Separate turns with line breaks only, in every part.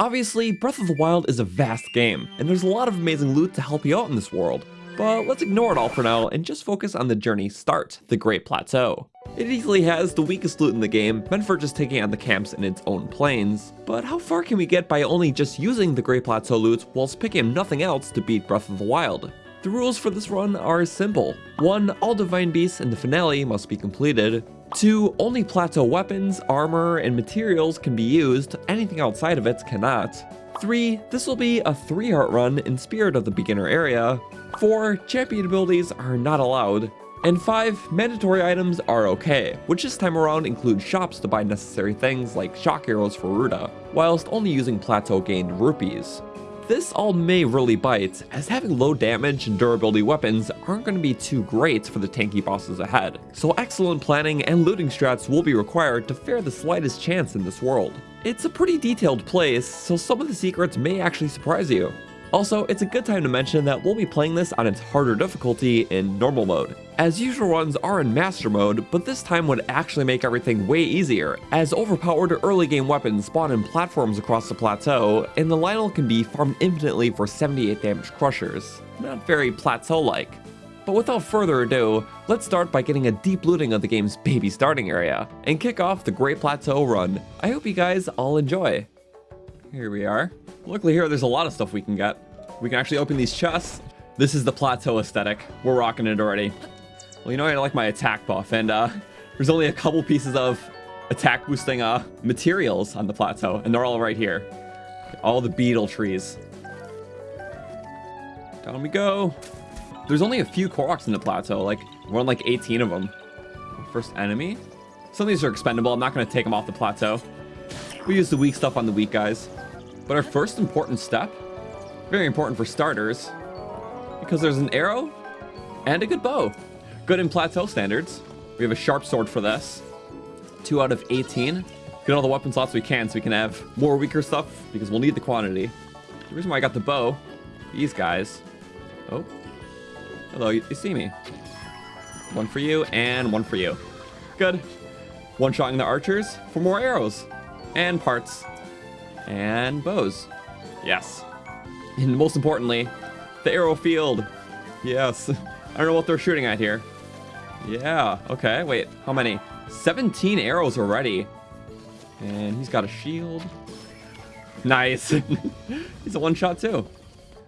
Obviously, Breath of the Wild is a vast game, and there's a lot of amazing loot to help you out in this world. But let's ignore it all for now and just focus on the journey start, the Great Plateau. It easily has the weakest loot in the game, meant for just taking on the camps in its own plains. But how far can we get by only just using the Great Plateau loot whilst picking nothing else to beat Breath of the Wild? The rules for this run are simple. 1. All Divine Beasts in the finale must be completed. 2. Only plateau weapons, armor, and materials can be used, anything outside of it cannot. 3. This will be a 3 heart run in spirit of the beginner area. 4. Champion abilities are not allowed. And 5. Mandatory items are okay, which this time around include shops to buy necessary things like shock arrows for Ruta, whilst only using plateau gained rupees. This all may really bite, as having low damage and durability weapons aren't going to be too great for the tanky bosses ahead, so excellent planning and looting strats will be required to fare the slightest chance in this world. It's a pretty detailed place, so some of the secrets may actually surprise you. Also, it's a good time to mention that we'll be playing this on its harder difficulty in normal mode. As usual runs are in master mode, but this time would actually make everything way easier, as overpowered early game weapons spawn in platforms across the plateau, and the Lynel can be farmed infinitely for 78 damage crushers. Not very plateau-like. But without further ado, let's start by getting a deep looting of the game's baby starting area, and kick off the Great Plateau run. I hope you guys all enjoy. Here we are. Luckily here, there's a lot of stuff we can get. We can actually open these chests. This is the plateau aesthetic. We're rocking it already. Well, you know, I like my attack buff, and uh, there's only a couple pieces of attack boosting uh, materials on the plateau, and they're all right here. All the beetle trees. Down we go. There's only a few Koroks in the plateau, like, we're on like 18 of them. First enemy? Some of these are expendable, I'm not going to take them off the plateau. We use the weak stuff on the weak guys. But our first important step, very important for starters, because there's an arrow and a good bow. Good in plateau standards. We have a sharp sword for this. 2 out of 18. Get all the weapon slots we can so we can have more weaker stuff because we'll need the quantity. The reason why I got the bow, these guys. Oh. Hello, you, you see me. One for you and one for you. Good. One-shotting the archers for more arrows and parts and bows. Yes. And most importantly, the arrow field. Yes. I don't know what they're shooting at here. Yeah, okay, wait, how many? 17 arrows already. And he's got a shield. Nice. he's a one-shot too.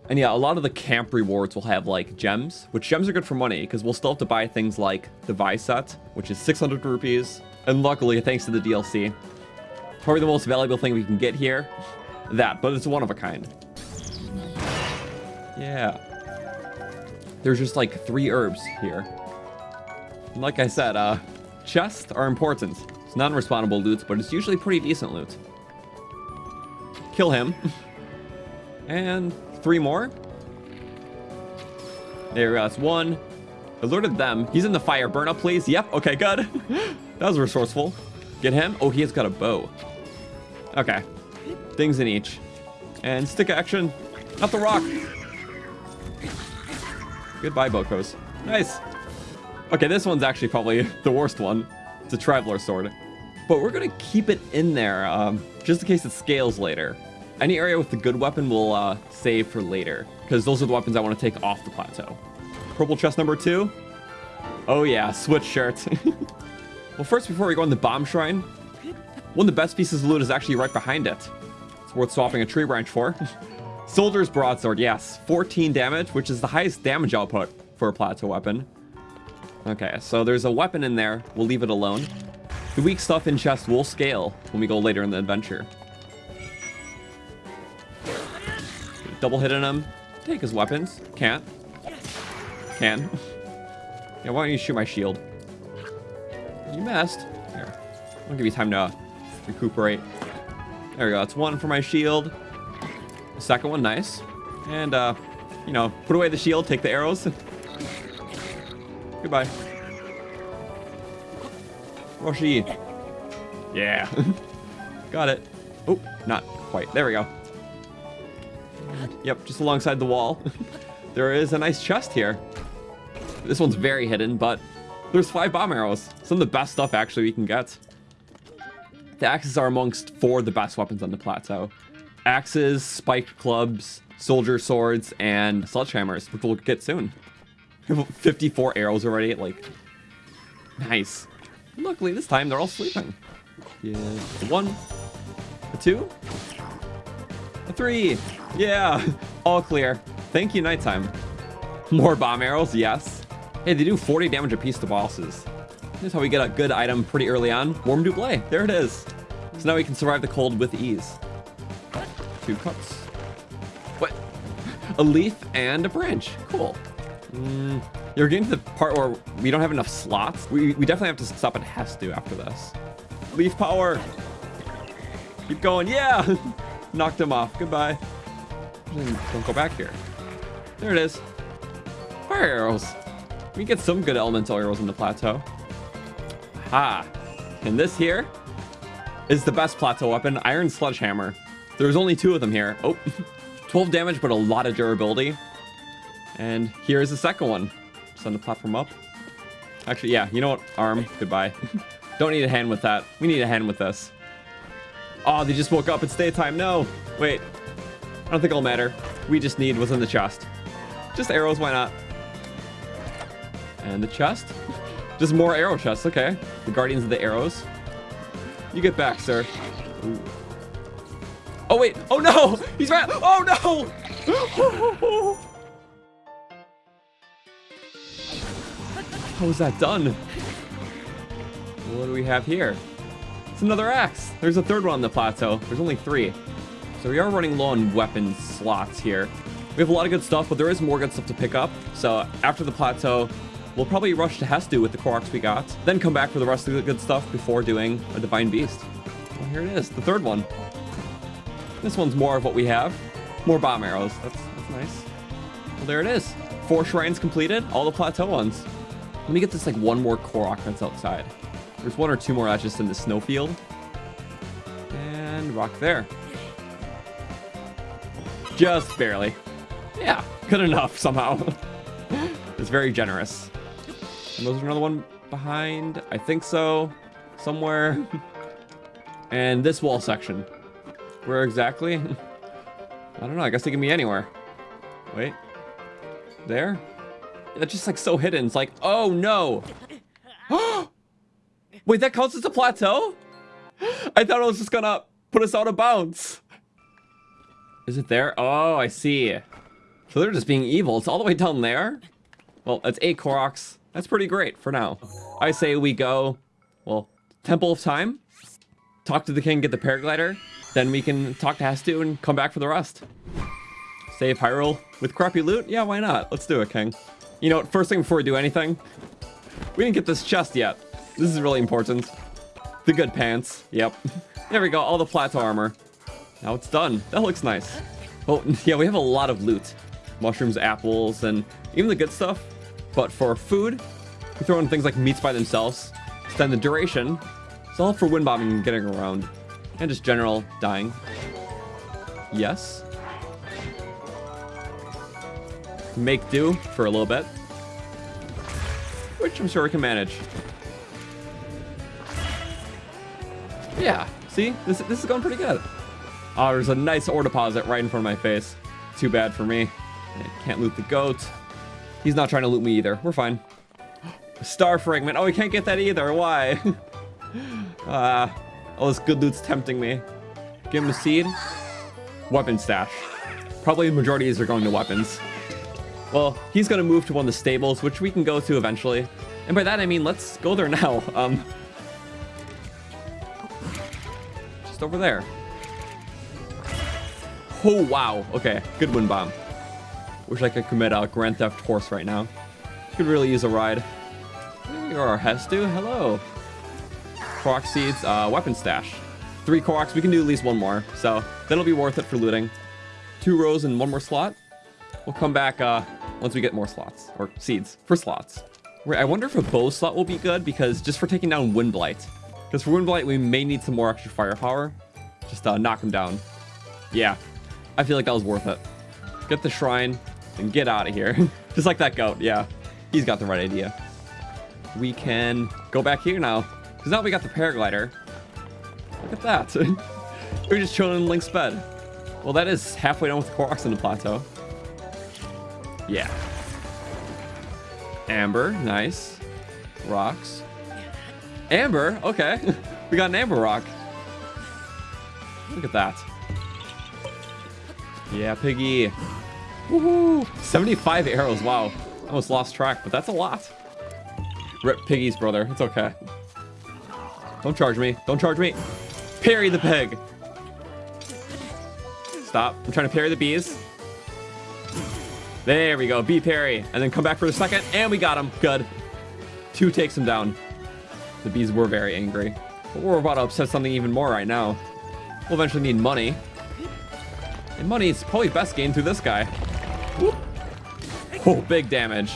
And yeah, a lot of the camp rewards will have like gems, which gems are good for money because we'll still have to buy things like the Vai set, which is 600 rupees. And luckily, thanks to the DLC, Probably the most valuable thing we can get here. That, but it's one of a kind. Yeah. There's just like three herbs here. Like I said, uh, chests are important. It's non-respawnable loot, but it's usually pretty decent loot. Kill him. and three more. There that's one. Alerted them. He's in the fire. Burn up, please. Yep, okay, good. that was resourceful. Get him. Oh, he has got a bow. Okay. Things in each. And stick action. Not the rock. Goodbye, Bokos. Nice. Okay, this one's actually probably the worst one. It's a Traveler Sword. But we're going to keep it in there, um, just in case it scales later. Any area with the good weapon we'll uh, save for later, because those are the weapons I want to take off the plateau. Purple chest number two. Oh yeah, switch shirt. well, first, before we go in the Bomb Shrine, one of the best pieces of loot is actually right behind it. It's worth swapping a tree branch for. Soldier's Broadsword, yes. 14 damage, which is the highest damage output for a plateau weapon. Okay, so there's a weapon in there. We'll leave it alone. The weak stuff in chest will scale when we go later in the adventure. Double hitting him. Take his weapons. Can't. Can. yeah, why don't you shoot my shield? You missed. Here. I'll give you time to recuperate. There we go. That's one for my shield. The second one, nice. And, uh, you know, put away the shield, take the arrows. Goodbye. Roshi. Yeah. Got it. Oh, not quite. There we go. Yep, just alongside the wall. there is a nice chest here. This one's very hidden, but there's five bomb arrows. Some of the best stuff, actually, we can get. The axes are amongst four of the best weapons on the plateau. axes, spiked clubs, soldier swords, and sledgehammers, which we'll get soon. 54 arrows already, like, nice. Luckily, this time they're all sleeping. Yeah, a one, a two, a three. Yeah, all clear. Thank you, nighttime. More bomb arrows, yes. Hey, they do 40 damage apiece to bosses. Here's how we get a good item pretty early on. Warm Doublet, there it is. So now we can survive the cold with ease. Two cups. What? A leaf and a branch, cool. Mm, you're getting to the part where we don't have enough slots. We, we definitely have to stop at Hestu after this. Leaf power. Keep going, yeah! Knocked him off, goodbye. Don't go back here. There it is. Fire arrows. We get some good elemental arrows in the plateau. Ha! And this here is the best plateau weapon, Iron Sledgehammer. There's only two of them here. Oh, 12 damage, but a lot of durability. And here's the second one. Send the platform up. Actually, yeah, you know what? Arm, goodbye. Don't need a hand with that. We need a hand with this. Oh, they just woke up. It's daytime. No. Wait. I don't think it'll matter. We just need what's in the chest. Just arrows, why not? And the chest? Just more arrow chests, okay. The Guardians of the Arrows. You get back, sir. Ooh. Oh, wait. Oh, no. He's right. Oh, no. How was that done? What do we have here? It's another axe. There's a third one on the plateau. There's only three. So we are running low on weapon slots here. We have a lot of good stuff, but there is more good stuff to pick up. So after the plateau, we'll probably rush to Hestu with the Koroks we got, then come back for the rest of the good stuff before doing a Divine Beast. Well, here it is, the third one. This one's more of what we have. More bomb arrows. That's, that's nice. Well, there it is. Four shrines completed, all the plateau ones. Let me get this like one more Korok that's outside. There's one or two more that's just in the snowfield. And rock there. Just barely. Yeah, good enough somehow. it's very generous. And there's another one behind. I think so. Somewhere. and this wall section. Where exactly? I don't know. I guess they can be anywhere. Wait. There? That's just like so hidden. It's like, oh no. Wait, that counts as a plateau? I thought it was just gonna put us out of bounds. Is it there? Oh, I see. So they're just being evil. It's all the way down there? Well, that's eight Koroks. That's pretty great for now. I say we go, well, Temple of Time, talk to the king, get the paraglider, then we can talk to Hestu and come back for the rest. Save Hyrule with crappy loot? Yeah, why not? Let's do it, king. You know what, first thing before we do anything, we didn't get this chest yet. This is really important. The good pants. Yep. There we go, all the plateau armor. Now it's done. That looks nice. Oh, yeah, we have a lot of loot. Mushrooms, apples, and even the good stuff. But for food, we throw in things like meats by themselves. Extend the duration. It's all for wind bombing and getting around. And just general dying. Yes make do for a little bit. Which I'm sure we can manage. Yeah, see? This, this is going pretty good. Oh, there's a nice ore deposit right in front of my face. Too bad for me. Can't loot the goat. He's not trying to loot me either. We're fine. Star fragment. Oh, we can't get that either. Why? Uh, all this good loot's tempting me. Give him a seed. Weapon stash. Probably the majority of these are going to weapons. Well, he's going to move to one of the stables, which we can go to eventually. And by that, I mean, let's go there now. Um, just over there. Oh, wow. Okay, good wind bomb. Wish I could commit a Grand Theft Horse right now. Could really use a ride. There are Hestu. Hello. Korok seeds, uh, weapon stash. Three Koroks. We can do at least one more. So that'll be worth it for looting. Two rows and one more slot. We'll come back uh, once we get more slots, or seeds for slots. I wonder if a bow slot will be good, because just for taking down Wind Blight. Because for Wind Blight, we may need some more extra firepower. Just uh, knock him down. Yeah, I feel like that was worth it. Get the shrine and get out of here. just like that goat, yeah. He's got the right idea. We can go back here now, because now we got the paraglider. Look at that. We're just chilling in Link's bed. Well, that is halfway down with the Koroks in the plateau. Yeah. Amber, nice. Rocks. Amber, okay. we got an Amber Rock. Look at that. Yeah, Piggy. Woohoo! 75 arrows, wow. Almost lost track, but that's a lot. Rip Piggy's brother, it's okay. Don't charge me, don't charge me. Parry the pig. Stop, I'm trying to parry the bees. There we go, B parry. And then come back for the second, and we got him, good. Two takes him down. The bees were very angry. But we're about to upset something even more right now. We'll eventually need money. And money is probably best gained through this guy. Whoop. Oh, big damage.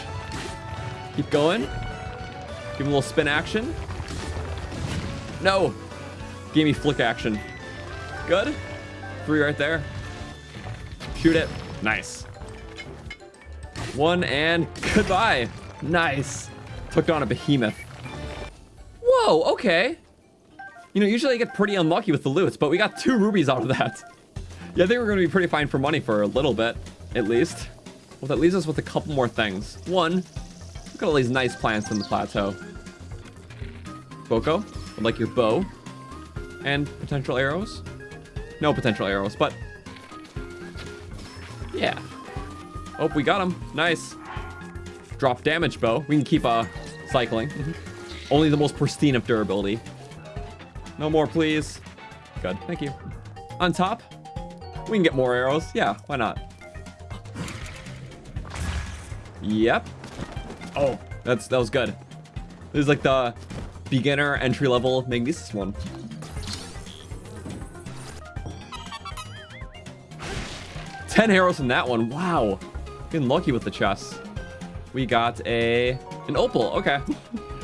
Keep going. Give him a little spin action. No. Gave me flick action. Good. Three right there. Shoot it. Nice. One and goodbye. Nice. Took down a behemoth. Whoa, okay. You know, usually I get pretty unlucky with the loots, but we got two rubies out of that. Yeah, I think we're going to be pretty fine for money for a little bit, at least. Well, that leaves us with a couple more things. One, look at all these nice plants in the plateau. Boko, would like your bow. And potential arrows. No potential arrows, but... Yeah. Oh, we got him. Nice. Drop damage bow. We can keep uh, cycling. Mm-hmm. Only the most pristine of durability. No more, please. Good. Thank you. On top, we can get more arrows. Yeah, why not? Yep. Oh, that's that was good. This is like the beginner entry level Magnesis one. Ten arrows from that one. Wow. Getting lucky with the chests. We got a an opal. Okay.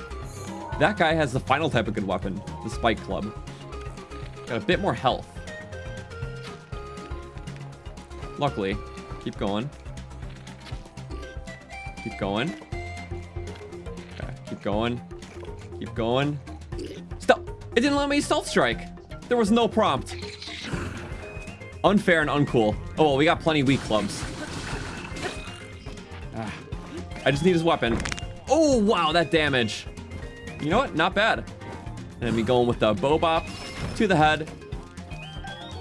that guy has the final type of good weapon, the spike club. Got a bit more health. Luckily. Keep going. Keep going. Okay, keep going. Keep going. Stop! It didn't let me stealth strike. There was no prompt. Unfair and uncool. Oh, well, we got plenty weak clubs. I just need his weapon. Oh, wow, that damage. You know what? Not bad. And we going with the Bobop to the head.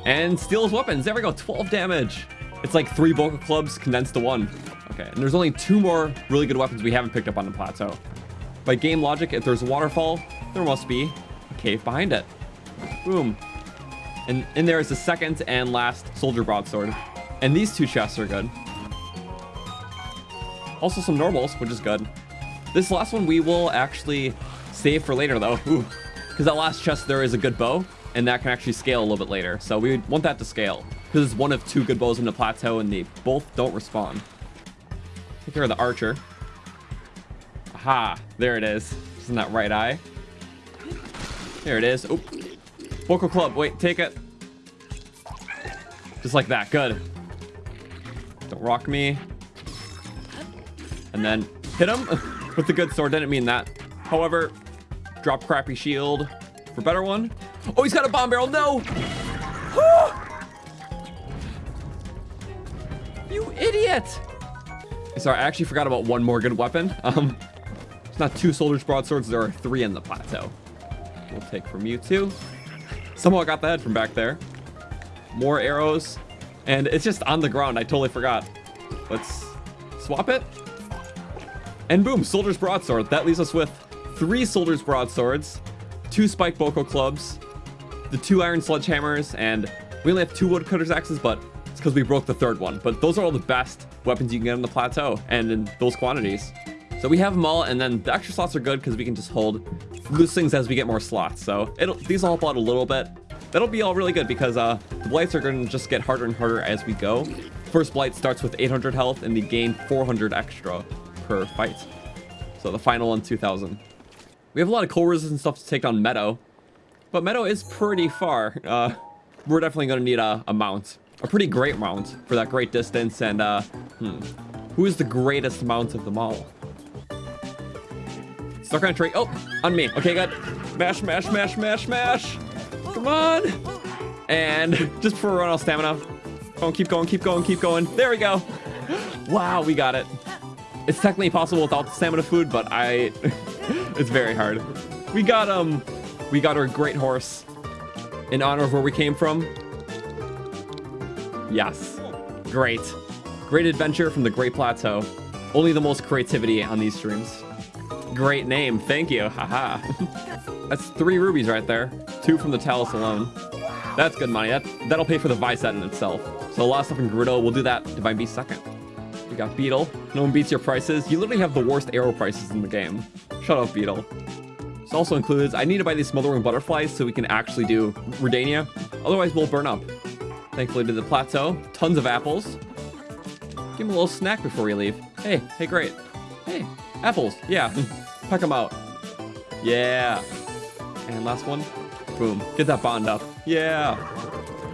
And steal his weapons. There we go, 12 damage. It's like three Boko Clubs condensed to one. Okay, and there's only two more really good weapons we haven't picked up on the plateau. By game logic, if there's a waterfall, there must be a cave behind it. Boom. And in there is the second and last Soldier Broadsword. And these two chests are good. Also some normals, which is good. This last one we will actually save for later though. Because that last chest there is a good bow, and that can actually scale a little bit later. So we want that to scale because it's one of two good bows in the plateau and they both don't respawn. Take care of the archer. Aha, there it is. It's in that right eye. There it is. Oh, Boko Club, wait, take it. Just like that, good. Don't rock me. And then hit him with the good sword, didn't mean that. However, drop crappy shield for better one. Oh, he's got a bomb barrel, no! You idiot! Sorry, I actually forgot about one more good weapon. Um, it's not two Soldier's Broadswords, there are three in the plateau. We'll take from you too. Somehow I got the head from back there. More arrows. And it's just on the ground. I totally forgot. Let's swap it. And boom, Soldier's Broadsword. That leaves us with three Soldier's Broadswords, two Spike Boko Clubs, the two Iron Sledgehammers, and we only have two Woodcutter's Axes, but it's because we broke the third one. But those are all the best weapons you can get on the plateau and in those quantities. So we have them all, and then the extra slots are good because we can just hold loose things as we get more slots. So these will help out a little bit. That'll be all really good because uh, the blights are going to just get harder and harder as we go. First blight starts with 800 health, and we gain 400 extra per fight. So the final one, 2,000. We have a lot of cold resist and stuff to take on Medoh, but Medoh is pretty far. Uh, we're definitely going to need a, a mount a pretty great mount for that great distance. And uh, hmm, who is the greatest mount of them all? Stuck on a tree. Oh, on me. Okay, good. Mash, mash, mash, mash, mash. Come on. And just before we run out of stamina, Go, keep going, keep going, keep going. There we go. Wow, we got it. It's technically possible without the stamina food, but I... it's very hard. We got, um... We got our great horse in honor of where we came from. Yes. Great. Great adventure from the Great Plateau. Only the most creativity on these streams. Great name. Thank you. Haha. That's three rubies right there. Two from the Talus alone. That's good money. That, that'll pay for the Vai set in itself. So a lot of stuff in Gerudo. We'll do that. Divine Beast second. We got Beedle. No one beats your prices. You literally have the worst arrow prices in the game. Shut up, Beedle. This also includes, I need to buy these Smothering butterflies so we can actually do Rudania. Otherwise, we'll burn up. Thankfully to the plateau, tons of apples. Give him a little snack before we leave. Hey, hey, great. Hey, apples, yeah. Mm, Pack them out. Yeah. And last one. Boom, get that bond up. Yeah.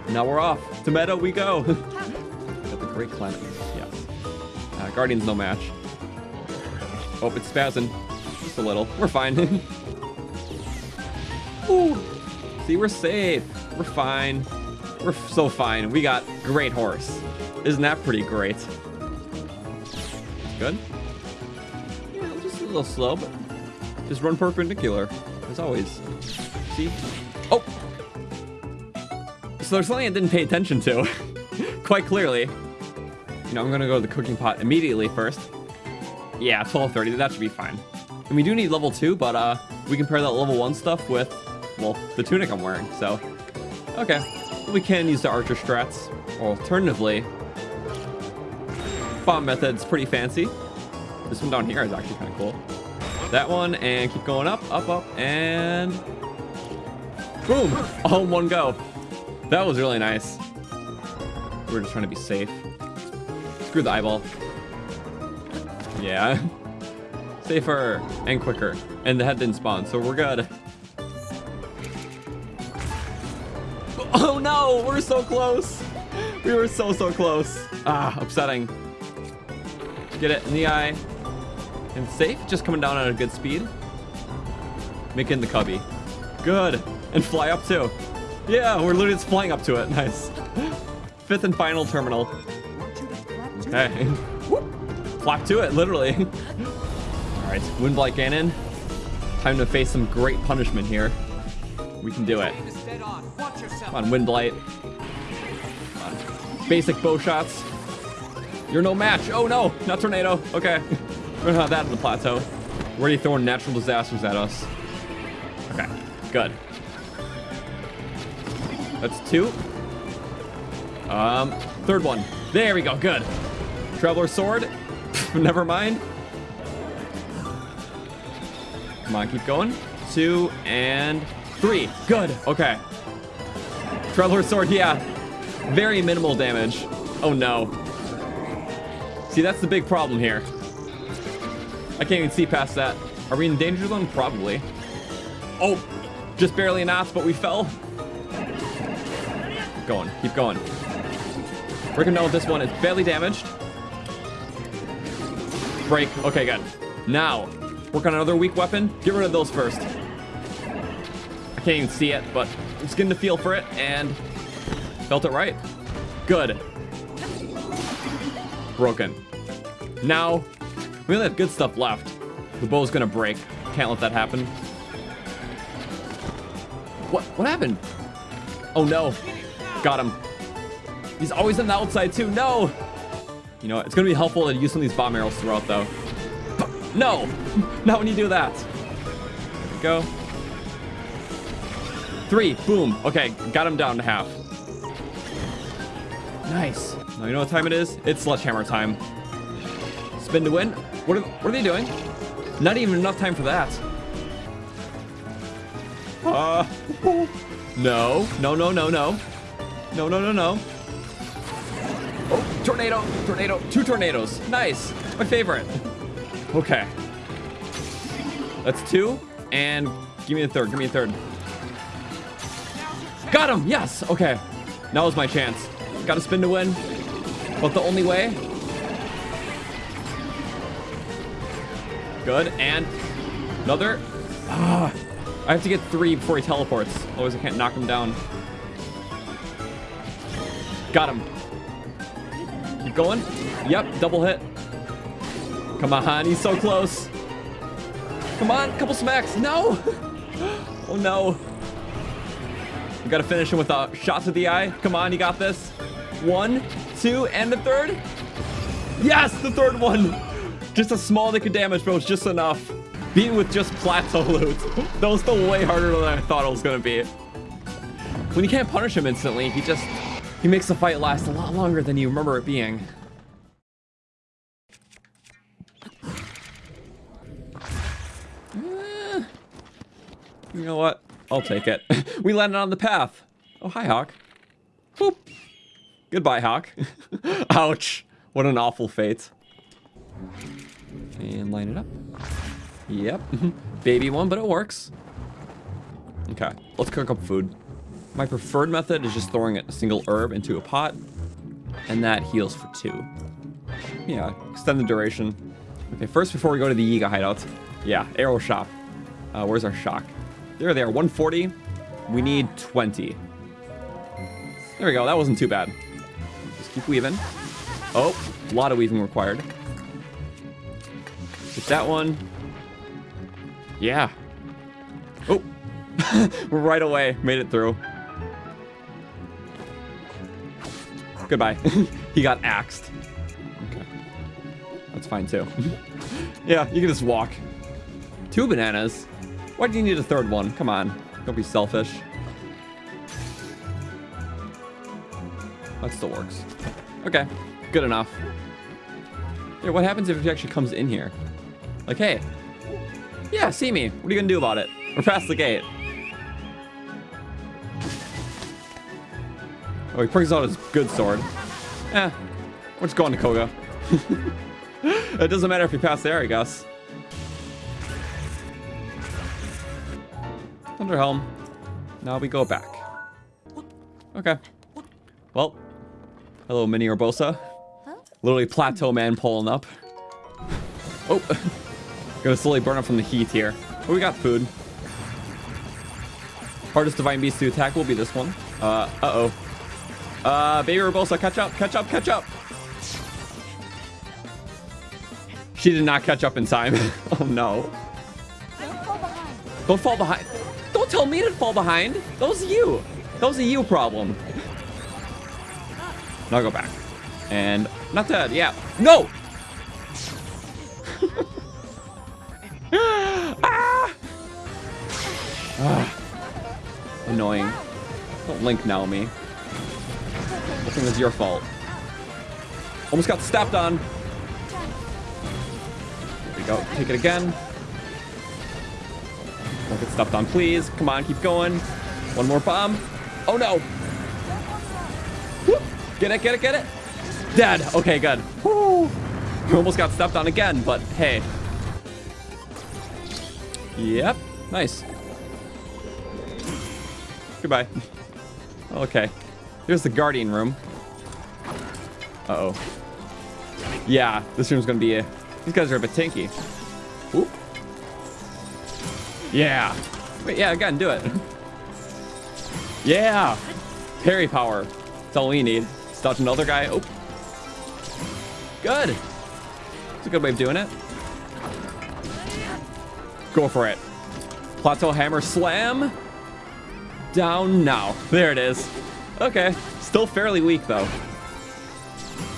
Now we're off. To Medoh we go. Got the great climate. Uh, Guardian's no match. Oh, it's spazzing. Just a little. We're fine. Ooh. See, we're safe. We're fine. We're so fine. We got great horse. Isn't that pretty great? Good. Yeah, just a little slow, but just run perpendicular, as always. See? Oh! So there's something I didn't pay attention to, quite clearly. You know, I'm gonna go to the cooking pot immediately first. Yeah, 1230, that should be fine. And we do need level 2, but uh, we can pair that level 1 stuff with, well, the tunic I'm wearing, so... Okay, we can use the archer strats. Alternatively, bomb method's pretty fancy. This one down here is actually kind of cool. That one, and keep going up, up, up, and... Boom! All in one go. That was really nice. We are just trying to be safe. Screw the eyeball. Yeah. Safer and quicker. And the head didn't spawn, so we're good. Oh no, we're so close. We were so, so close. Ah, upsetting. Get it in the eye. And safe, just coming down at a good speed. Making the cubby. Good. And fly up too. Yeah, we're literally just flying up to it. Nice. Fifth and final terminal. Okay. Flap to it, literally. All right, Windblight Ganon. Time to face some great punishment here. We can do it. Come on, Windblight. Basic bow shots. You're no match. Oh no, not tornado. Okay. We don't have that in the plateau. We're already throwing natural disasters at us. Okay, good. That's two. Um, third one. There we go, good. Traveler Sword. Never mind. Come on, keep going. Two and three. Good, okay. Traveler Sword, yeah. Very minimal damage. Oh no. See, that's the big problem here. I can't even see past that. Are we in danger zone? Probably. Oh, just barely not, but we fell. Keep going, keep going. We're gonna know this one is barely damaged. Break, okay, good. Now, work on another weak weapon. Get rid of those first. I can't even see it, but I'm just getting the feel for it, and felt it right. Good. Broken. Now, we only have good stuff left. The bow's gonna break. Can't let that happen. What? What happened? Oh no. Got him. He's always on the outside too. No! You know, it's gonna be helpful to use some of these bomb arrows throughout though. No! Not when you do that. Go. Three. Boom. Okay, got him down to half. Nice. Now you know what time it is? It's sledgehammer time. Spin to win. What are, what are they doing? Not even enough time for that. Uh, no, no, no, no, no. No, no, no, no. Tornado, tornado, two tornadoes. Nice, my favorite. Okay. That's two, and give me a third, give me a third. Got him, yes, okay. Now is my chance. Gotta spin to win, but the only way Good, and another. Ah, I have to get three before he teleports. Otherwise I can't knock him down. Got him. Going. Yep, double hit. Come on, he's so close. Come on, couple smacks. No. Oh no. You gotta finish him with a shot to the eye. Come on, you got this. One, two, and the third. Yes, the third one. Just a small nick of damage, but it was just enough. Beating with just plateau loot. That was still way harder than I thought it was gonna be. When you can't punish him instantly, he just he makes the fight last a lot longer than you remember it being. Eh, you know what? I'll take it. we landed on the path. Oh, hi, Hawk. Boop. Goodbye, Hawk. Ouch. What an awful fate. And line it up. Yep. Baby one, but it works. Okay, let's cook up food. My preferred method is just throwing a single herb into a pot, and that heals for two. Yeah, extend the duration. Okay, first before we go to the Yiga hideout, yeah, arrow shop. Uh, where's our shock? There they are, 140. We need 20. There we go, that wasn't too bad. Just keep weaving. Oh, a lot of weaving required. Get that one. Yeah. Oh, right away, made it through. Goodbye. he got axed. Okay. That's fine too. yeah, you can just walk. Two bananas. Why do you need a third one? Come on. Don't be selfish. That still works. Okay. Good enough. Yeah, what happens if he actually comes in here? Like, hey. Yeah, see me. What are you gonna do about it? We're past the gate. Oh, he brings out his good sword. Eh, we're just going to Kohga. it doesn't matter if you pass there, I guess. Thunderhelm. Now we go back. Okay. Well, hello, Mini Urbosa. Literally Plateau Man pulling up. Oh, gonna slowly burn up from the heat here. Oh, we got food. Hardest Divine Beast to attack will be this one. Uh, uh-oh. Uh, Baby Urbosa, catch up, catch up, catch up. She did not catch up in time. oh no. Don't fall behind. Don't fall behind. Don't tell me to fall behind. That was you. That was a you problem. Now go back. And not dead. Yeah. No! ah! ah! Annoying. Don't link now me. I think it's your fault. Almost got stepped on. There we go. Take it again. Don't get stepped on, please. Come on, keep going. One more bomb. Oh, no. Whoop. Get it, get it, get it. Dead. Okay, good. Woo. Almost got stepped on again, but hey. Yep. Nice. Goodbye. Okay. Here's the guardian room. Uh-oh. Yeah, this room's gonna be a... These guys are a bit tanky. Oop. Yeah. Wait, yeah, again, do it. yeah. Parry power. That's all we need. Dodge another guy. Oh. Good. It's a good way of doing it. Go for it. Plateau hammer slam. Down now. There it is. Okay. Still fairly weak, though.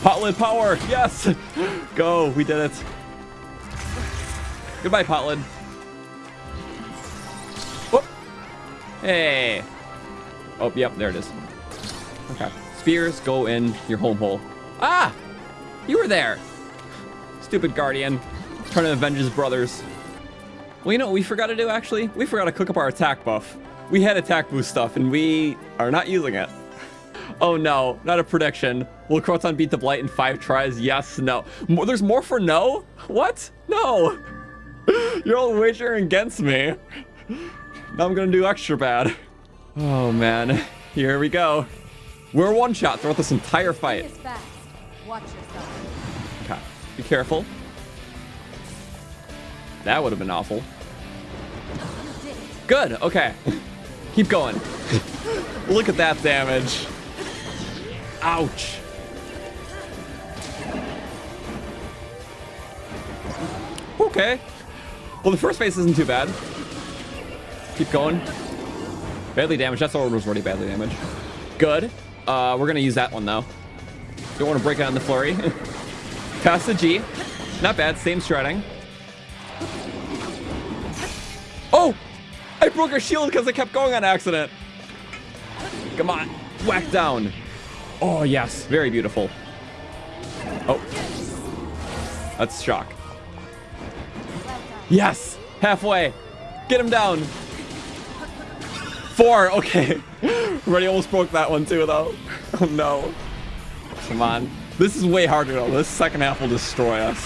Potlid power. Yes. Go. We did it. Goodbye, Potlid. Whoop. Hey. Oh, yep. There it is. Okay. Spears go in your home hole. Ah! You were there. Stupid Guardian. Trying to avenge his brothers. Well, you know what we forgot to do, actually? We forgot to cook up our attack buff. We had attack boost stuff, and we are not using it. Oh no, not a prediction. Will Croton beat the Blight in five tries? Yes, no. More, there's more for no? What? No. You're all wagering against me. Now I'm gonna do extra bad. Oh man, here we go. We're one shot throughout this entire fight. Okay, be careful. That would have been awful. Good, okay. Keep going. Look at that damage. Ouch. Okay. Well, the first phase isn't too bad. Keep going. Badly damaged. That's sword was already badly damaged. Good. Uh, we're going to use that one, though. Don't want to break it on the flurry. Pass the G. Not bad. Same shredding. Oh! I broke her shield because I kept going on accident. Come on. Whack down. Oh, yes. Very beautiful. Oh. That's shock. Yes! Halfway. Get him down. Four. Okay. Already almost broke that one too, though. Oh, no. Come on. This is way harder, though. This second half will destroy us.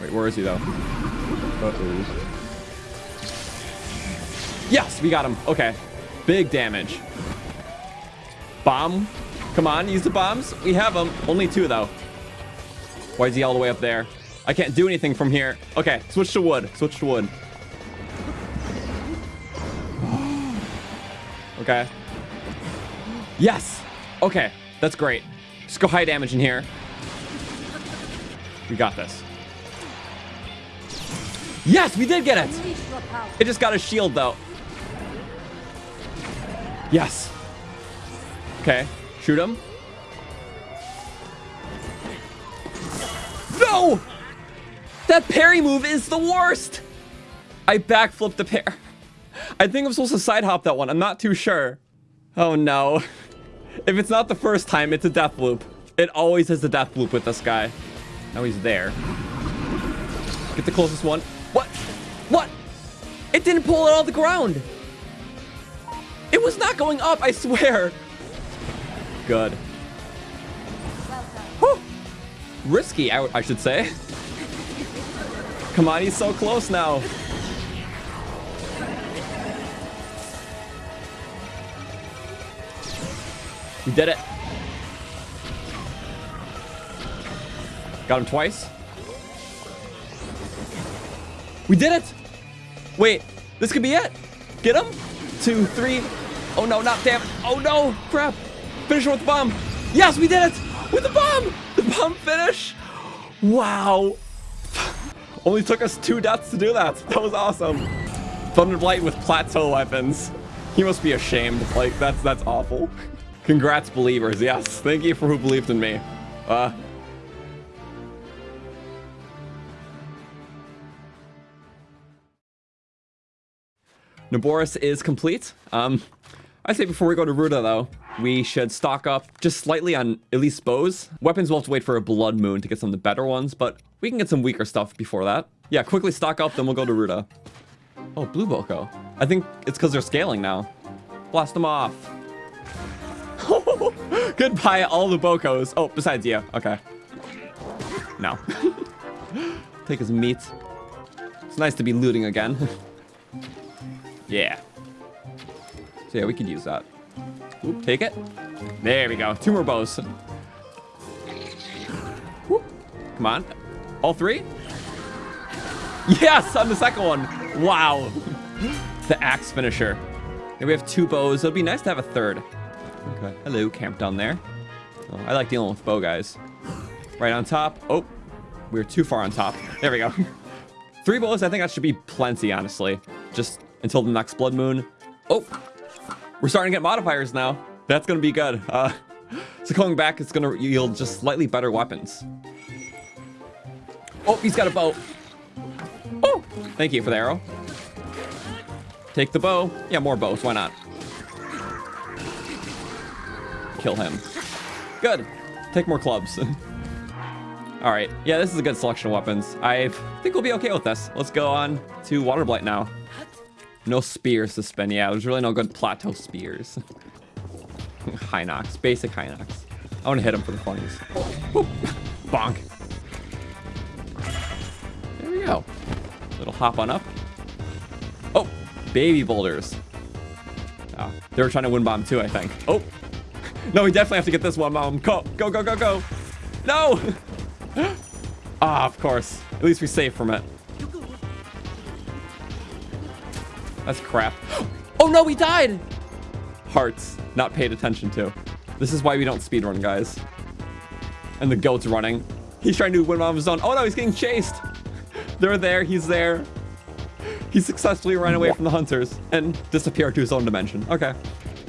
Wait, where is he, though? Uh-oh. Yes, we got him. Okay. Big damage. Bomb. Come on, use the bombs. We have them. Only two, though. Why is he all the way up there? I can't do anything from here. Okay, switch to wood. Switch to wood. okay. Yes. Okay, that's great. Just go high damage in here. We got this. Yes, we did get it. It just got a shield, though. Yes. Okay, shoot him. No! That parry move is the worst! I backflipped the pair. I think I'm supposed to side hop that one. I'm not too sure. Oh no. If it's not the first time, it's a death loop. It always is a death loop with this guy. Now he's there. Get the closest one. What? What? It didn't pull it off the ground. It was not going up, I swear. Good. Whew. Risky, I, I should say. Come on, he's so close now. We did it. Got him twice. We did it! Wait, this could be it. Get him. Two, three. Oh no, not damn. Oh no, crap. Finish with the bomb. Yes, we did it! With the bomb! The bomb finish! Wow. Only took us two deaths to do that. That was awesome. Thunderblight with plateau weapons. He must be ashamed. Like, that's that's awful. Congrats, believers. Yes, thank you for who believed in me. Uh, Naboris is complete. Um, I say before we go to Ruta, though, we should stock up just slightly on at least bows. Weapons will have to wait for a Blood Moon to get some of the better ones, but we can get some weaker stuff before that. Yeah, quickly stock up, then we'll go to Ruta. Oh, Blue Boko. I think it's because they're scaling now. Blast them off. Goodbye, all the Bokos. Oh, besides you. Okay. No. Take his meat. It's nice to be looting again. yeah. So yeah, we could use that. Oop, take it. There we go. Two more bows. Whoop. Come on. All three? Yes, on the second one. Wow. the axe finisher. And we have two bows. It'd be nice to have a third. Okay. Hello, camp down there. Oh, I like dealing with bow guys. Right on top. Oh, we are too far on top. There we go. Three bows, I think that should be plenty, honestly. Just until the next blood moon. Oh, we're starting to get modifiers now. That's going to be good. Uh, so going back, it's going to yield just slightly better weapons. Oh, he's got a bow. Oh, thank you for the arrow. Take the bow. Yeah, more bows. Why not? Kill him. Good. Take more clubs. All right. Yeah, this is a good selection of weapons. I think we'll be okay with this. Let's go on to Water Blight now. No spears to spin. Yeah, there's really no good plateau spears. Hinox. Basic Hinox. I want to hit him for the funnies. Bonk. There we go. Little hop on up. Oh, baby boulders. Oh, they were trying to wind bomb too, I think. Oh, no, we definitely have to get this one, Mom. Go, go, go, go, go. No! ah, of course. At least we're safe from it. That's crap. Oh no, we died! Hearts, not paid attention to. This is why we don't speedrun, guys. And the goat's running. He's trying to win on his own. Oh no, he's getting chased. They're there. He's there. He successfully ran away from the hunters and disappeared to his own dimension. Okay.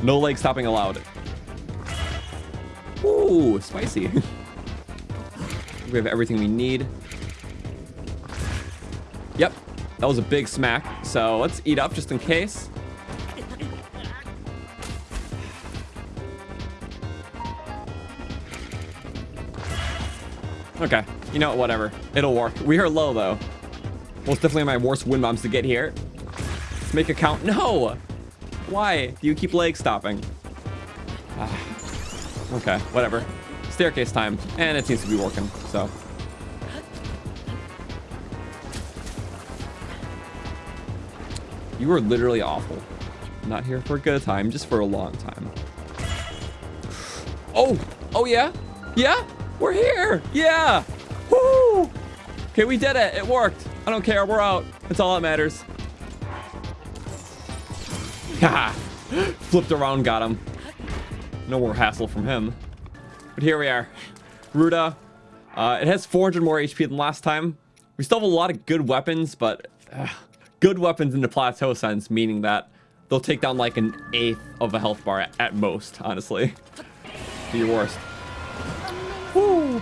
No leg stopping allowed. Ooh, spicy. we have everything we need. That was a big smack. So let's eat up just in case. Okay, you know what, whatever. It'll work. We are low though. Most definitely my worst wind bombs to get here. Let's make a count. No! Why do you keep leg stopping? Ah. Okay, whatever. Staircase time. And it seems to be working, so. You were literally awful. Not here for a good time, just for a long time. Oh! Oh yeah? Yeah? We're here! Yeah! Woo! Okay, we did it. It worked. I don't care. We're out. That's all that matters. Haha. Flipped around, got him. No more hassle from him. But here we are. Ruta. Uh, it has 400 more HP than last time. We still have a lot of good weapons, but uh, good weapons in the plateau sense, meaning that they'll take down like an eighth of a health bar at, at most, honestly. Do your worst. Woo.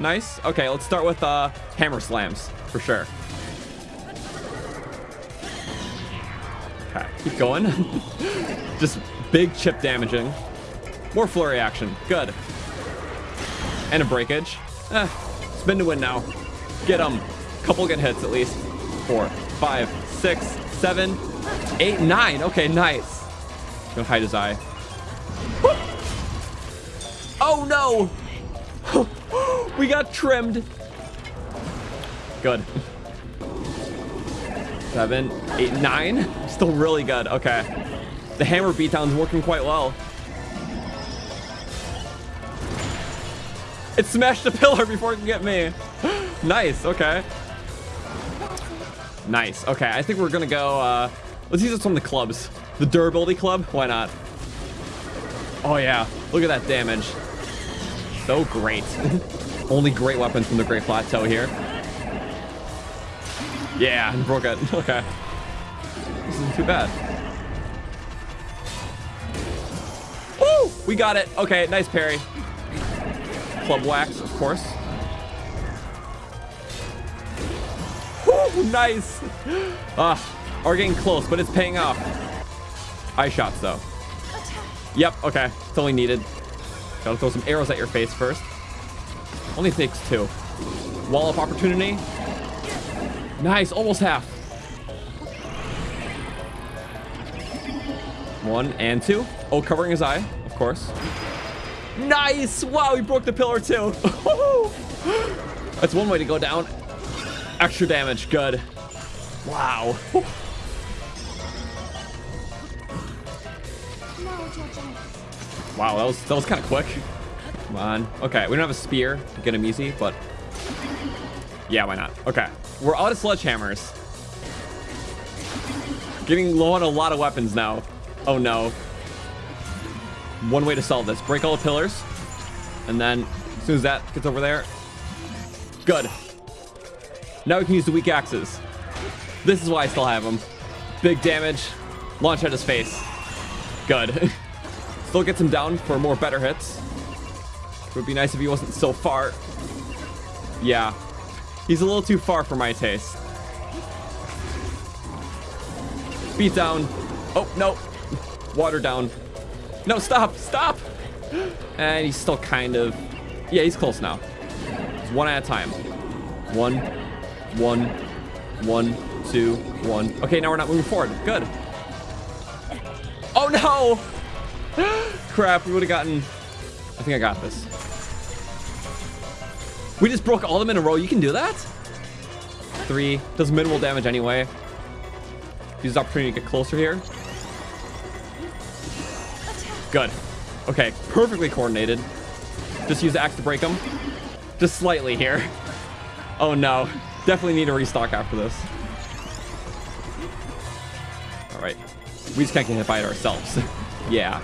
Nice. Okay, let's start with uh, hammer slams, for sure. Okay, keep going. Just big chip damaging. More flurry action. Good. And a breakage. Eh, spin to win now. Get them. Couple good hits at least. Four, five, six, seven, eight, nine. Okay, nice. Gonna hide his eye. Oh no! we got trimmed. Good. Seven, eight, nine. Still really good. Okay. The hammer beatdown's working quite well. It smashed the pillar before it can get me. nice. Okay. Nice. Okay. I think we're to go. Uh, let's use this of the clubs. The durability club. Why not? Oh, yeah. Look at that damage. So great. Only great weapons from the Great Plateau here. Yeah, broke it. Okay. This isn't too bad. Woo! We got it. Okay, nice parry. Club wax, of course. Nice. Ah, we're getting close, but it's paying off. Eye shots, though. Yep, okay. It's only needed. Gotta throw some arrows at your face first. Only takes two. Wall of opportunity. Nice, almost half. One and two. Oh, covering his eye, of course. Nice! Wow, he broke the pillar too. That's one way to go down. Extra damage, good. Wow. Wow, that was that was kind of quick. Come on. Okay, we don't have a spear to get him easy, but yeah, why not? Okay, we're out of sledgehammers. Getting low on a lot of weapons now. Oh no. One way to solve this: break all the pillars, and then as soon as that gets over there, good. Now we can use the weak axes. This is why I still have them. Big damage. Launch at his face. Good. Still gets him down for more better hits. It would be nice if he wasn't so far. Yeah. He's a little too far for my taste. Beat down. Oh, no. Water down. No, stop. Stop. And he's still kind of... Yeah, he's close now. One at a time. One, one, one, two, one. Okay, now we're not moving forward. Good. Oh, no. Crap, we would have gotten... I think I got this. We just broke all of them in a row. You can do that? Three. Does minimal damage anyway. Use the opportunity to get closer here. Good. Okay, perfectly coordinated. Just use the axe to break them. Just slightly here. Oh no. Definitely need to restock after this. Alright. We just can't get hit by it ourselves. yeah.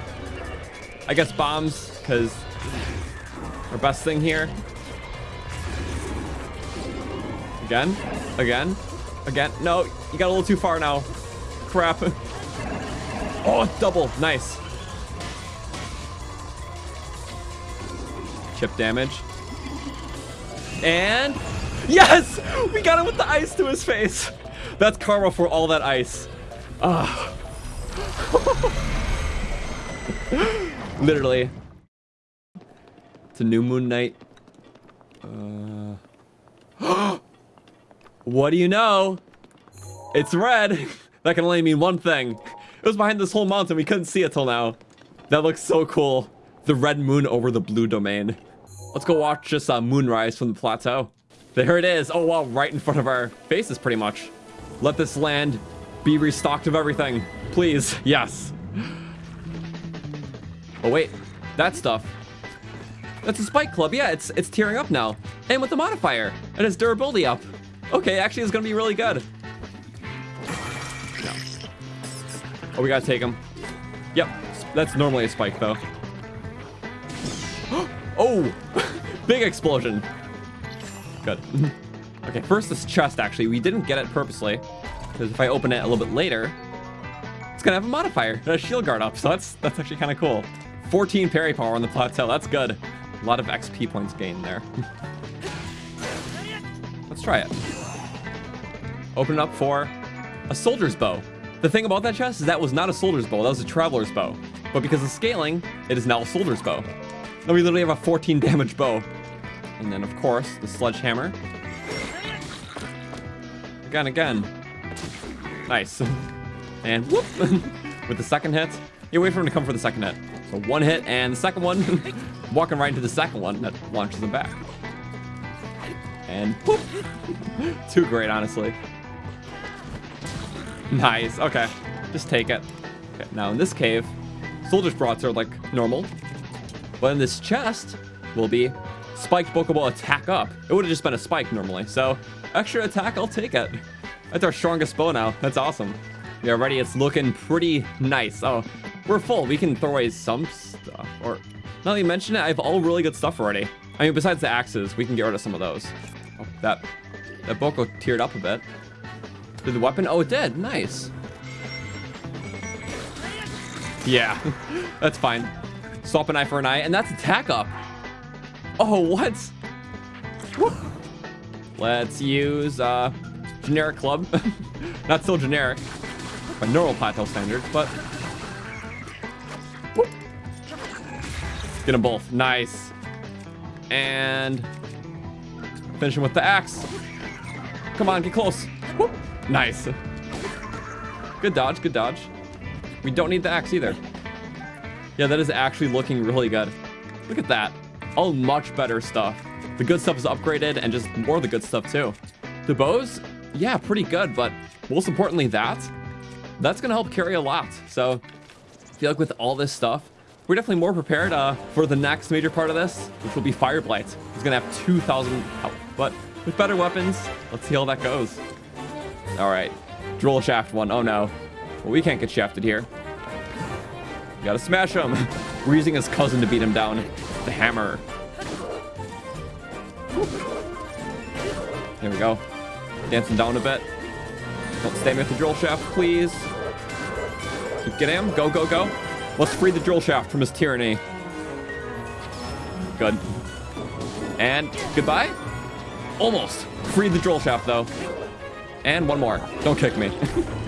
I guess bombs, because our best thing here. Again, again, again. No, you got a little too far now. Crap. Oh, double, nice. Chip damage. And yes, we got him with the ice to his face. That's karma for all that ice. Ah. Literally. It's a new moon night. Uh. what do you know? It's red. that can only mean one thing. It was behind this whole mountain. We couldn't see it till now. That looks so cool. The red moon over the blue domain. Let's go watch this uh, moonrise from the plateau. There it is. Oh, wow. Right in front of our faces, pretty much. Let this land be restocked of everything. Please. Yes. Oh, wait. That stuff. That's a spike club. Yeah, it's it's tearing up now. And with the modifier. And its durability up. Okay, actually, it's going to be really good. No. Oh, we got to take him. Yep. That's normally a spike, though. oh! Big explosion. Good. okay, first this chest, actually. We didn't get it purposely. Because if I open it a little bit later, it's going to have a modifier and a shield guard up. So that's, that's actually kind of cool. 14 parry power on the plateau. That's good. A lot of XP points gained there. Let's try it. Open it up for a soldier's bow. The thing about that chest is that was not a soldier's bow. That was a traveler's bow. But because of scaling, it is now a soldier's bow. Now we literally have a 14 damage bow. And then, of course, the sledgehammer. Again, again. Nice. And whoop! With the second hit. You wait for him to come for the second hit. So one hit and the second one. walking right into the second one that launches him back. And whoop! Too great, honestly. Nice. Okay. Just take it. Okay, now in this cave, soldier's brats are like normal. But in this chest will be spiked Boko Bow attack up. It would have just been a spike normally. So extra attack, I'll take it. That's our strongest bow now. That's awesome. Yeah, already it's looking pretty nice. Oh, we're full. We can throw away some stuff. Or now that you mention it, I have all really good stuff already. I mean, besides the axes, we can get rid of some of those. Oh, that, that Boko teared up a bit. Did the weapon? Oh, it did. Nice. Yeah, that's fine. Swap an eye for an eye, and that's attack up. Oh, what? Let's use uh, generic club. Not so generic by normal plateau standards, but get them both. Nice. And finish him with the axe. Come on, get close. Whoop. Nice. Good dodge, good dodge. We don't need the axe either. Yeah, that is actually looking really good. Look at that. All much better stuff. The good stuff is upgraded and just more of the good stuff too. The bows, yeah, pretty good, but most importantly that, that's gonna help carry a lot. So I feel like with all this stuff, we're definitely more prepared uh, for the next major part of this, which will be Fire Blight. He's gonna have 2,000 health, but with better weapons, let's see how that goes. All right, drill shaft one. Oh no, well, we can't get shafted here. Gotta smash him. We're using his cousin to beat him down. The hammer. Here we go. Dancing down a bit. Don't stay with the drill shaft, please. Get him. Go, go, go. Let's free the drill shaft from his tyranny. Good. And goodbye? Almost. Freed the drill shaft, though. And one more. Don't kick me.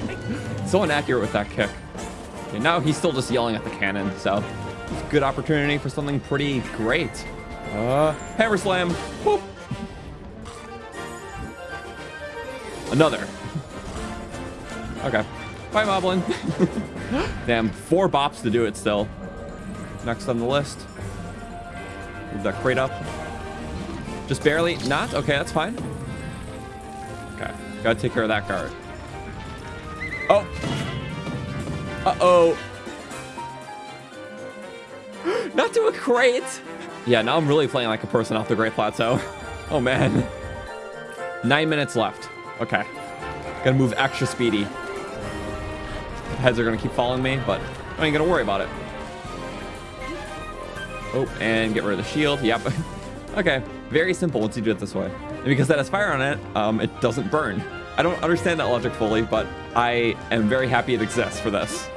so inaccurate with that kick. Okay, now he's still just yelling at the cannon, so good opportunity for something pretty great. Uh, hammer slam. Whoop. Another. Okay. Bye, Moblin. Damn, four bops to do it still. Next on the list. Move that crate up. Just barely. Not? Okay, that's fine. Okay. Gotta take care of that guard. Oh. Uh-oh. Not to a crate. Yeah, now I'm really playing like a person off the Great Plateau. Oh, man. Nine minutes left. Okay. Gotta move extra speedy. Heads are gonna keep following me, but I ain't gonna worry about it. Oh, and get rid of the shield. Yep. okay. Very simple once you do it this way. because that has fire on it, um, it doesn't burn. I don't understand that logic fully, but I am very happy it exists for this.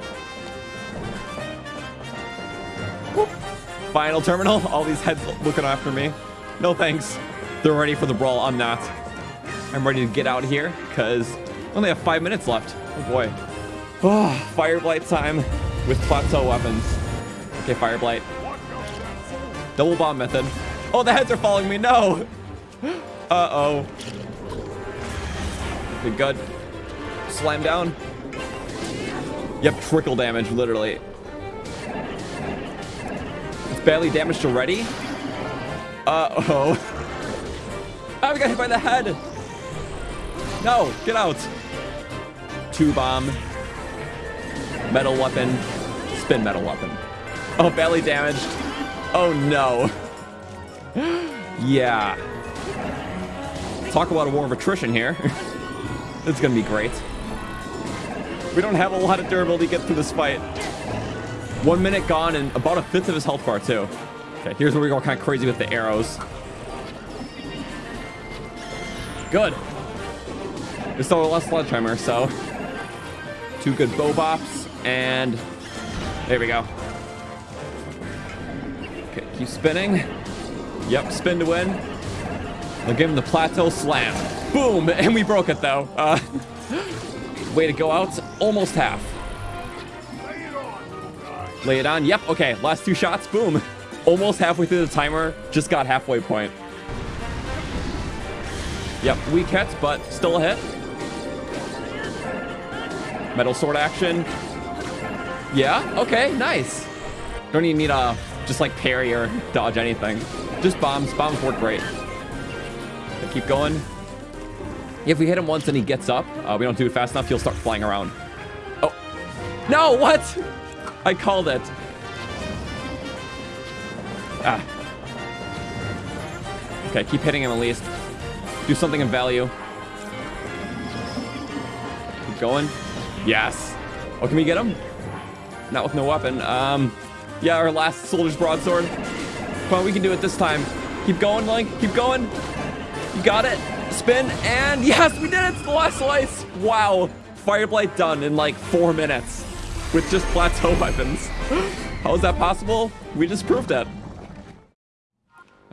Final terminal. All these heads looking after me. No thanks. They're ready for the brawl. I'm not. I'm ready to get out here because only have five minutes left. Oh boy. Ah, oh, fire blight time with plateau weapons. Okay, fire blight. Double bomb method. Oh, the heads are following me. No. Uh-oh. Okay, good. Slam down. Yep, trickle damage, literally. It's badly damaged already. Uh-oh. Oh, we got hit by the head. No, get out. Two bomb. Metal weapon. Spin metal weapon. Oh, badly damaged. Oh, no. yeah. Talk about a war of attrition here. it's going to be great. We don't have a lot of durability to get through this fight. One minute gone and about a fifth of his health bar, too. Okay, here's where we go kind of crazy with the arrows. Good. There's still a less sledgehammer, so two good bow bops, and there we go. Okay, keep spinning. Yep, spin to win. I'll give him the plateau slam. Boom, and we broke it though. Uh, way to go out, almost half. Lay it on, yep, okay, last two shots, boom. Almost halfway through the timer, just got halfway point. Yep, weak hits, but still a hit. Metal sword action. Yeah, okay, nice. Don't even need a just like parry or dodge anything. Just bombs. Bombs work great. keep going. If we hit him once and he gets up, uh, we don't do it fast enough, he'll start flying around. Oh. No, what? I called it. Ah. Okay, keep hitting him at least. Do something of value. Keep going. Yes. Oh, can we get him? Not with no weapon. Um, yeah, our last soldier's broadsword. Come on, we can do it this time. Keep going, Link. Keep going. You got it. Spin, and yes, we did it. It's the last slice. Wow. Fireblight done in like four minutes with just plateau weapons. How is that possible? We just proved it.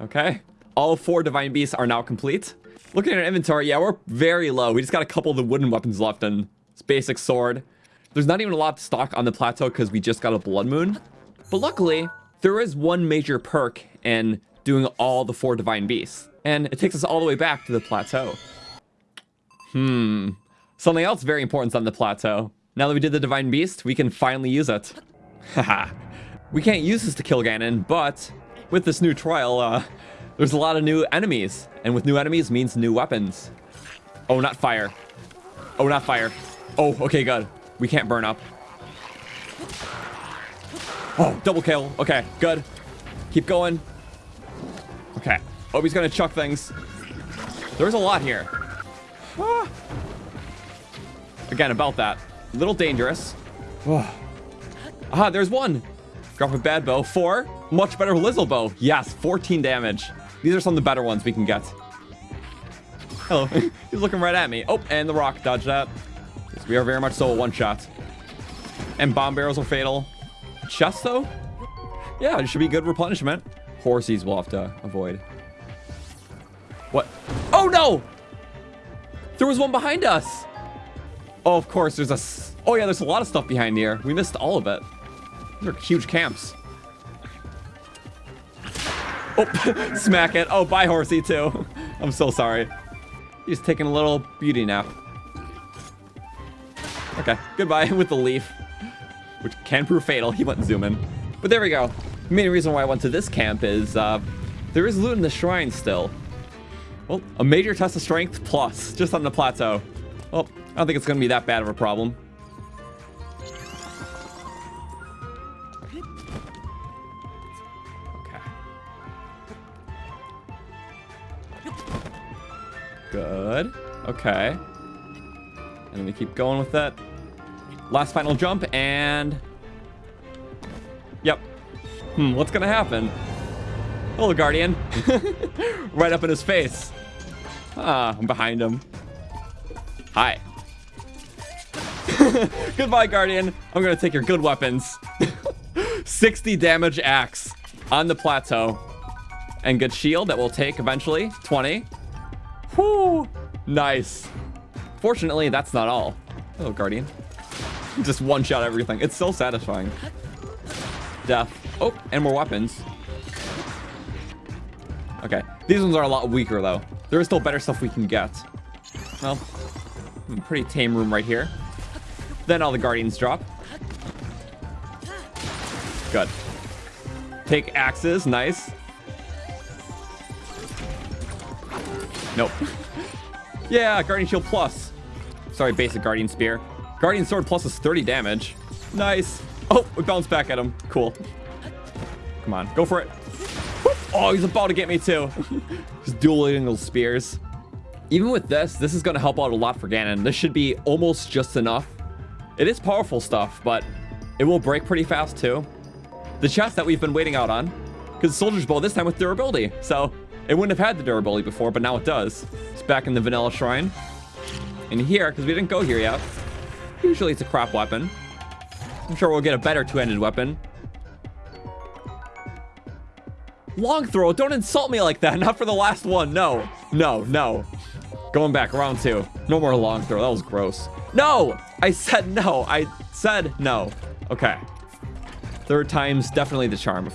Okay. All four Divine Beasts are now complete. Looking at our inventory, yeah, we're very low. We just got a couple of the wooden weapons left and it's basic sword. There's not even a lot of stock on the plateau because we just got a Blood Moon. But luckily, there is one major perk in doing all the four Divine Beasts. And it takes us all the way back to the plateau. Hmm. Something else very important is on the plateau. Now that we did the Divine Beast, we can finally use it. Haha. we can't use this to kill Ganon, but with this new trial, uh, there's a lot of new enemies, and with new enemies means new weapons. Oh, not fire. Oh, not fire. Oh, okay, good. We can't burn up. Oh, double kill. Okay, good. Keep going. Okay. Oh, he's gonna chuck things. There's a lot here. Ah. Again, about that. A little dangerous. ah, there's one. Drop a bad bow. Four. Much better Lizal bow. Yes, 14 damage. These are some of the better ones we can get. Hello. He's looking right at me. Oh, and the rock. Dodge that. We are very much so a one-shot. And bomb barrels are fatal. Chest, though? Yeah, it should be good replenishment. Horsies we'll have to avoid. What? Oh, no! There was one behind us. Oh, of course, there's a... Oh, yeah, there's a lot of stuff behind here. We missed all of it. These are huge camps. Oh, smack it. Oh, bye, horsey, too. I'm so sorry. He's taking a little beauty nap. Okay, goodbye with the leaf, which can prove fatal. He went zooming. But there we go. The main reason why I went to this camp is uh, there is loot in the shrine still. Well, a major test of strength plus, just on the plateau. Well, I don't think it's going to be that bad of a problem. Okay. Good. Okay. And then we keep going with that. Last final jump, and... Yep. Hmm, what's gonna happen? Hello, Guardian. right up in his face. Ah, I'm behind him. Hi. Goodbye, Guardian. I'm gonna take your good weapons. 60 damage axe on the plateau. And good shield that we'll take eventually. 20. Whoo! Nice. Fortunately, that's not all. Hello, Guardian. Just one-shot everything. It's so satisfying. Death. Oh, and more weapons. Okay. These ones are a lot weaker, though. There is still better stuff we can get. Well, hmm, pretty tame room right here. Then all the Guardians drop. Good. Take axes. Nice. Nope. yeah, Guardian Shield Plus. Sorry, basic Guardian Spear. Guardian Sword Plus is 30 damage. Nice. Oh, we bounced back at him. Cool. Come on, go for it. Oh, he's about to get me too. Just dueling those spears. Even with this, this is going to help out a lot for Ganon. This should be almost just enough. It is powerful stuff, but it will break pretty fast too. The chest that we've been waiting out on. Because Soldier's Bow this time with durability. So it wouldn't have had the durability before, but now it does. It's back in the Vanilla Shrine. In here, because we didn't go here yet. Usually it's a crap weapon. I'm sure we'll get a better two-handed weapon. Long throw, don't insult me like that. Not for the last one. No, no, no. Going back, round two. No more long throw. That was gross. No! I said no. I said no. Okay. Third time's definitely the charm.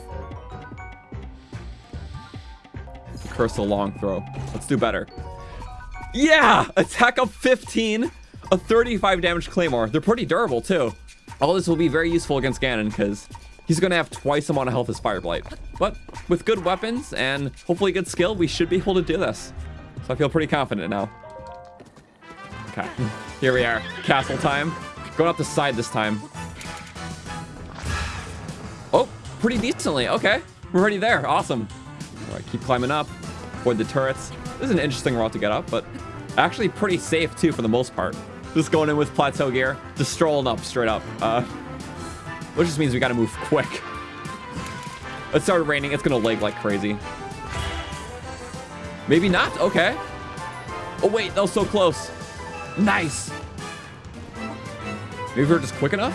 Curse a long throw. Let's do better. Yeah! Attack of 15. A 35 damage Claymore. They're pretty durable, too. All this will be very useful against Ganon, because he's going to have twice the amount of health as Fire Blight. But with good weapons and hopefully good skill, we should be able to do this. So I feel pretty confident now. Okay, here we are. Castle time. Going up the side this time. Oh, pretty decently. Okay, we're already there. Awesome. All right, keep climbing up. Avoid the turrets. This is an interesting route to get up, but actually pretty safe too for the most part. Just going in with plateau gear, just strolling up straight up. Uh, which just means we gotta move quick. It started raining. It's gonna lag like crazy. Maybe not. Okay. Oh, wait. That was so close. Nice. Maybe we're just quick enough?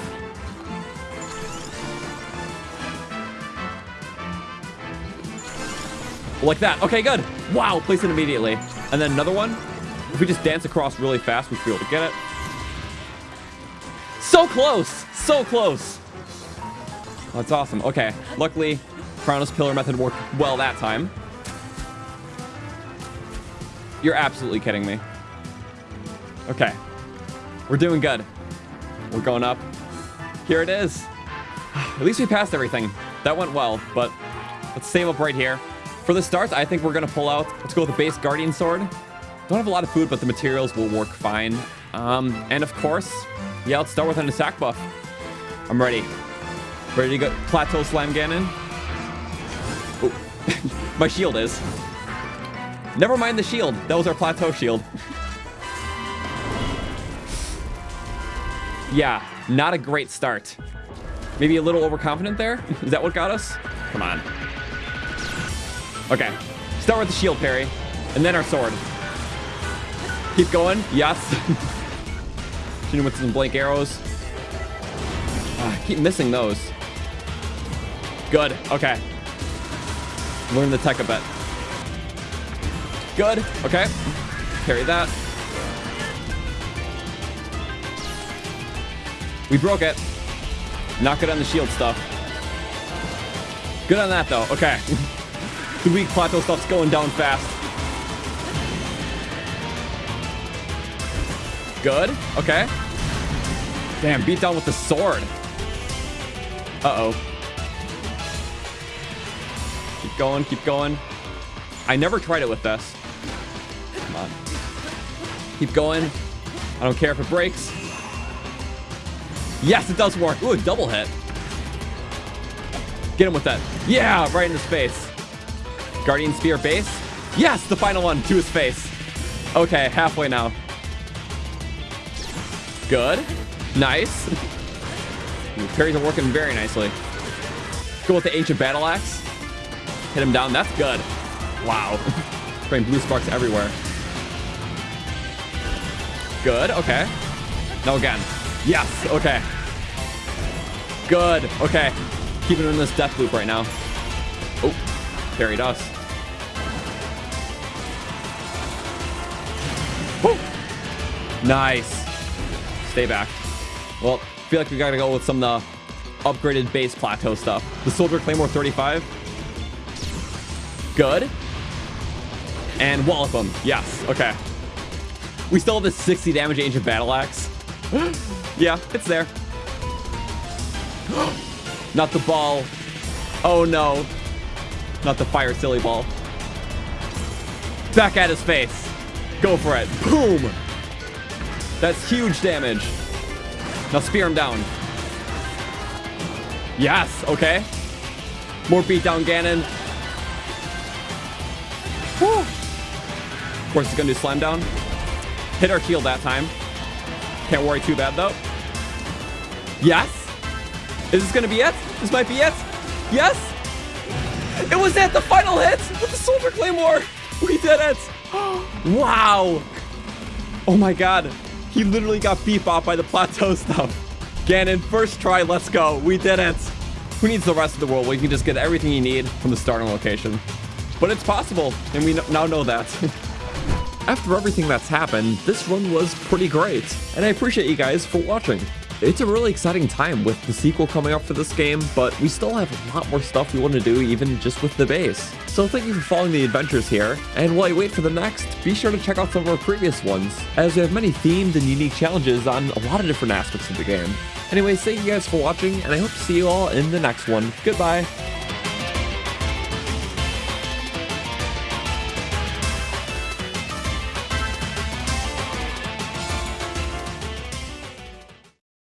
Like that. Okay, good. Wow, place it immediately. And then another one. If we just dance across really fast, we should be able to get it. So close. So close. That's awesome. Okay. Luckily, Crownless Pillar method worked well that time. You're absolutely kidding me. Okay. We're doing good. We're going up. Here it is. At least we passed everything. That went well, but let's save up right here. For the start, I think we're going to pull out... Let's go with the base Guardian Sword. Don't have a lot of food, but the materials will work fine. Um, and of course, yeah, let's start with an attack buff. I'm ready. Ready to go Plateau Slam Ganon? Oh, my shield is. Never mind the shield. That was our plateau shield. yeah, not a great start. Maybe a little overconfident there? Is that what got us? Come on. Okay. Start with the shield parry, and then our sword. Keep going. Yes. Shooting with some blank arrows. Oh, keep missing those. Good. Okay. Learn the tech a bit. Good. Okay. Carry that. We broke it. Not good on the shield stuff. Good on that, though. Okay. the weak plateau stuff's going down fast. Good. Okay. Damn, beat down with the sword. Uh-oh. Keep going, keep going. I never tried it with this. Come on. Keep going. I don't care if it breaks. Yes, it does work. Ooh, a double hit. Get him with that. Yeah, right in his face. Guardian Spear base. Yes, the final one to his face. Okay, halfway now. Good. Nice. Ooh, parries are working very nicely. Go with the Ancient Battle Axe. Hit him down. That's good. Wow. Spraying blue sparks everywhere. Good, okay. Now again. Yes, okay. Good, okay. Keeping him in this death loop right now. Oh, there us. Woo. Nice. Stay back. Well, feel like we gotta go with some of the upgraded base plateau stuff. The Soldier Claymore 35. Good. And wallop him. Yes, okay. We still have this 60 damage Ancient Battle Axe. yeah, it's there. Not the ball. Oh no. Not the fire silly ball. Back at his face. Go for it. Boom. That's huge damage. Now spear him down. Yes, okay. More beatdown Ganon. Woo. Of course, he's gonna do slam down. Hit our shield that time. Can't worry too bad though. Yes. Is this gonna be it? This might be it. Yes. It was it, the final hit with the Soldier Claymore. We did it. wow. Oh my god. He literally got beat bop by the plateau stuff. Ganon, first try, let's go. We did it. Who needs the rest of the world? We can just get everything you need from the starting location. But it's possible, and we now know that. After everything that's happened, this run was pretty great, and I appreciate you guys for watching. It's a really exciting time with the sequel coming up for this game, but we still have a lot more stuff we want to do even just with the base. So thank you for following the adventures here, and while you wait for the next, be sure to check out some of our previous ones, as we have many themed and unique challenges on a lot of different aspects of the game. Anyways, thank you guys for watching, and I hope to see you all in the next one. Goodbye!